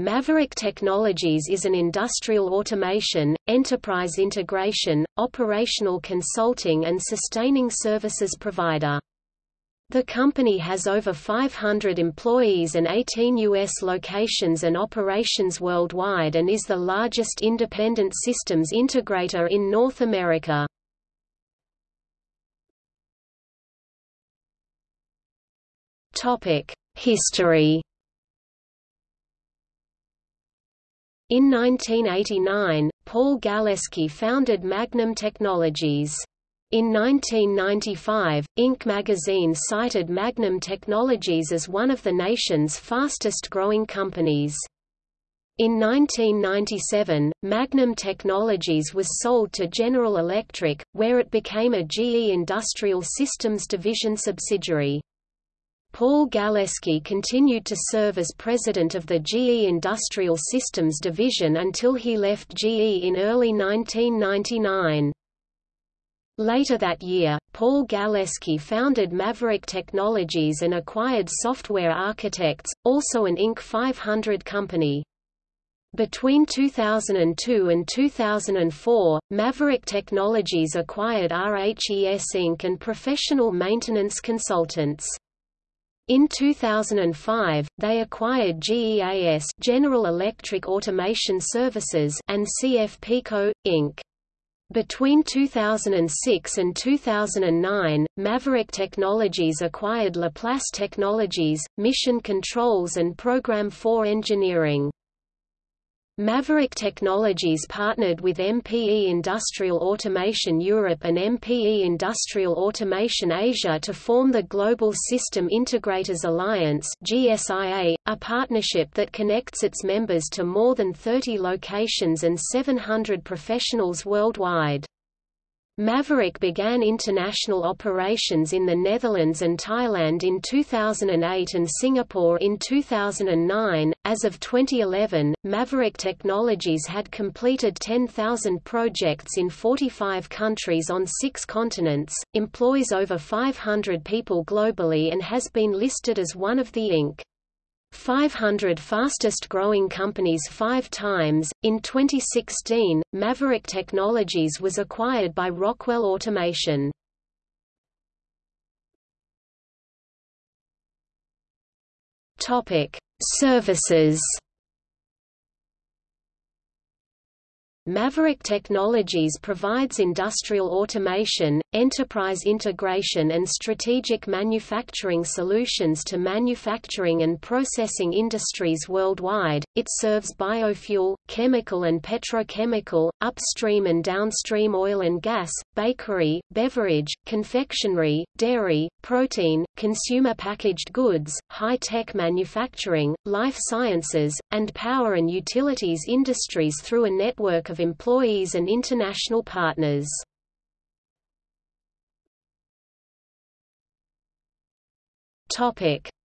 Maverick Technologies is an industrial automation, enterprise integration, operational consulting and sustaining services provider. The company has over 500 employees and 18 U.S. locations and operations worldwide and is the largest independent systems integrator in North America. History In 1989, Paul Galeski founded Magnum Technologies. In 1995, Inc. magazine cited Magnum Technologies as one of the nation's fastest-growing companies. In 1997, Magnum Technologies was sold to General Electric, where it became a GE Industrial Systems Division subsidiary. Paul Galeski continued to serve as president of the GE Industrial Systems division until he left GE in early 1999. Later that year, Paul Galeski founded Maverick Technologies and acquired Software Architects, also an Inc. 500 company. Between 2002 and 2004, Maverick Technologies acquired RHES Inc. and Professional Maintenance Consultants. In 2005, they acquired GEAS General Electric Automation Services and CF Pico, Inc. Between 2006 and 2009, Maverick Technologies acquired Laplace Technologies, Mission Controls and Program 4 Engineering. Maverick Technologies partnered with MPE Industrial Automation Europe and MPE Industrial Automation Asia to form the Global System Integrators Alliance GSIA, a partnership that connects its members to more than 30 locations and 700 professionals worldwide. Maverick began international operations in the Netherlands and Thailand in 2008 and Singapore in 2009. As of 2011, Maverick Technologies had completed 10,000 projects in 45 countries on six continents, employs over 500 people globally, and has been listed as one of the Inc. 500 fastest growing companies five times. In 2016, Maverick Technologies was acquired by Rockwell Automation. Topic: Services Maverick Technologies provides industrial automation, enterprise integration and strategic manufacturing solutions to manufacturing and processing industries worldwide. It serves biofuel, chemical and petrochemical, upstream and downstream oil and gas, bakery, beverage, confectionery, dairy, protein, consumer packaged goods, high-tech manufacturing, life sciences, and power and utilities industries through a network of of employees and international partners.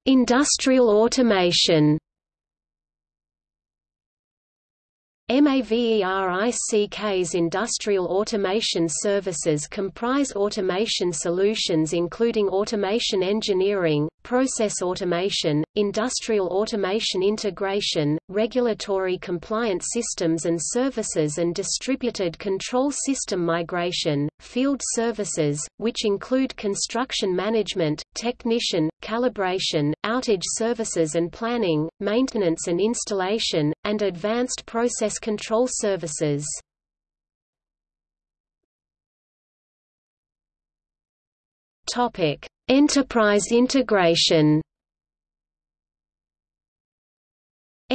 Industrial automation MAVERICK's industrial automation services comprise automation solutions including automation engineering, process automation, industrial automation integration, regulatory compliance systems and services and distributed control system migration, field services, which include construction management, technician, calibration, outage services and planning, maintenance and installation, and advanced process control services. Enterprise integration.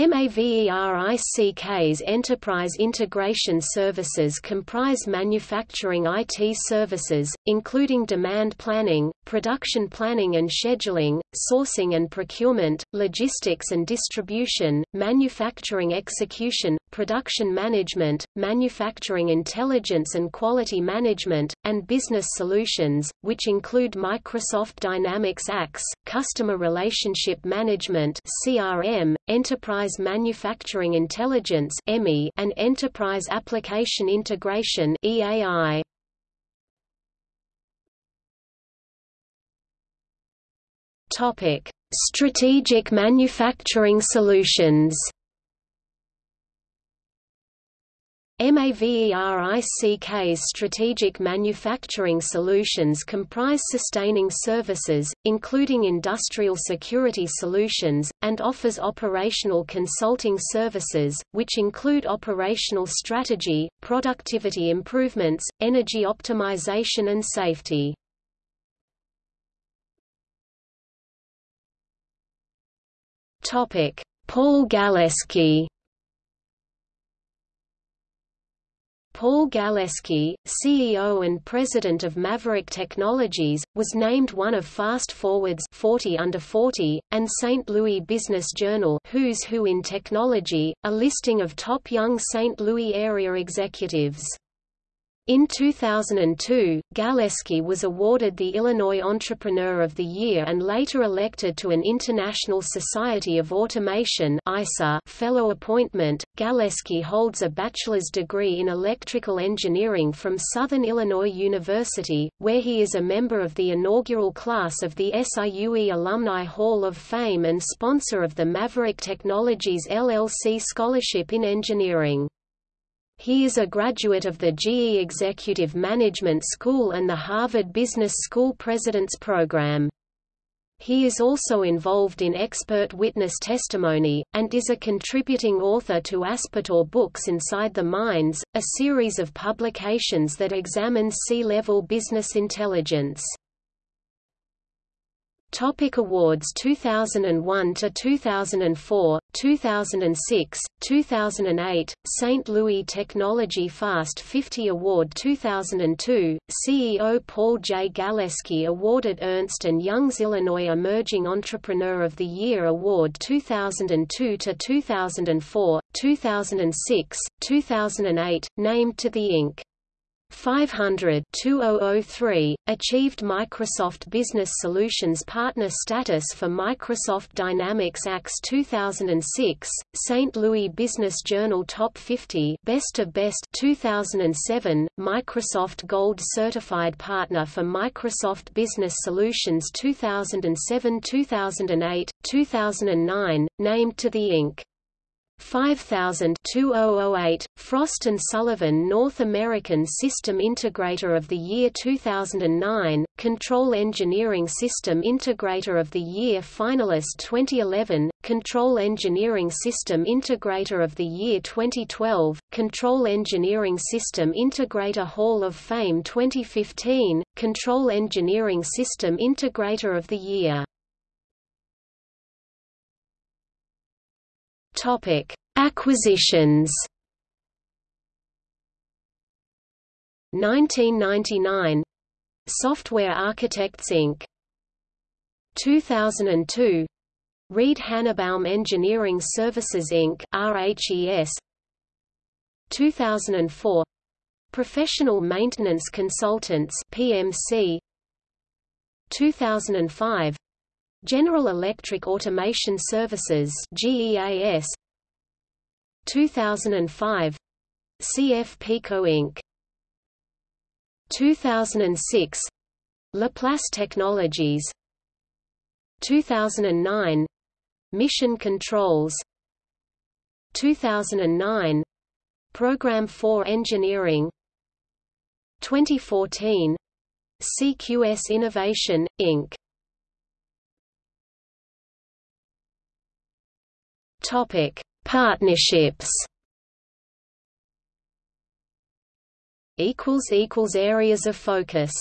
MAVERICK's enterprise integration services comprise manufacturing IT services, including demand planning, production planning and scheduling, sourcing and procurement, logistics and distribution, manufacturing execution, production management, manufacturing intelligence and quality management, and business solutions, which include Microsoft Dynamics AX, Customer Relationship Management CRM, Enterprise Manufacturing Intelligence and Enterprise Application Integration EAI. Topic: Strategic manufacturing solutions. MAVERICK's strategic manufacturing solutions comprise sustaining services, including industrial security solutions, and offers operational consulting services, which include operational strategy, productivity improvements, energy optimization and safety. Paul Galeski Paul Galeski, CEO and President of Maverick Technologies, was named one of Fast Forward's 40 under 40, and St. Louis Business Journal Who's Who in Technology, a listing of top young St. Louis area executives. In 2002, Galeski was awarded the Illinois Entrepreneur of the Year and later elected to an International Society of Automation fellow appointment. Galeski holds a bachelor's degree in electrical engineering from Southern Illinois University, where he is a member of the inaugural class of the SIUE Alumni Hall of Fame and sponsor of the Maverick Technologies LLC Scholarship in Engineering. He is a graduate of the GE Executive Management School and the Harvard Business School President's Program. He is also involved in expert witness testimony, and is a contributing author to Aspatore Books Inside the Minds, a series of publications that examines C-level business intelligence. Topic awards 2001 to 2004 2006 2008 St Louis Technology Fast 50 Award 2002 CEO Paul J. Galeski awarded Ernst Young's Illinois Emerging Entrepreneur of the Year Award 2002 to 2004 2006 2008 named to the Inc 500-2003, achieved Microsoft Business Solutions Partner status for Microsoft Dynamics AX 2006, St. Louis Business Journal Top 50 Best of Best 2007, Microsoft Gold Certified Partner for Microsoft Business Solutions 2007-2008, 2009, named to the Inc. 5000-2008, Frost & Sullivan North American System Integrator of the Year 2009, Control Engineering System Integrator of the Year finalist 2011, Control Engineering System Integrator of the Year 2012, Control Engineering System Integrator Hall of Fame 2015, Control Engineering System Integrator of the Year Topic: Acquisitions. 1999 Software Architects Inc. 2002 Reed Hannenbaum Engineering Services Inc. RHES 2004 Professional Maintenance Consultants PMC 2005 General Electric Automation Services GEAS 2005 CF Pico Inc. 2006 Laplace Technologies. 2009 Mission Controls. 2009 Program 4 Engineering. 2014 CQS Innovation, Inc. Topic: Partnerships. Equals equals areas of focus.